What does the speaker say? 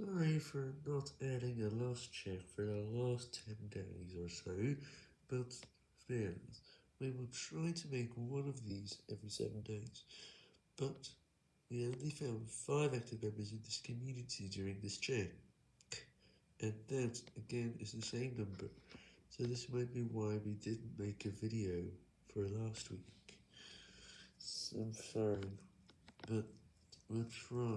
Sorry for not adding a last check for the last 10 days or so, but fans, we will try to make one of these every 7 days, but we only found 5 active members in this community during this check, and that again is the same number, so this might be why we didn't make a video for last week. So I'm sorry, but we'll try.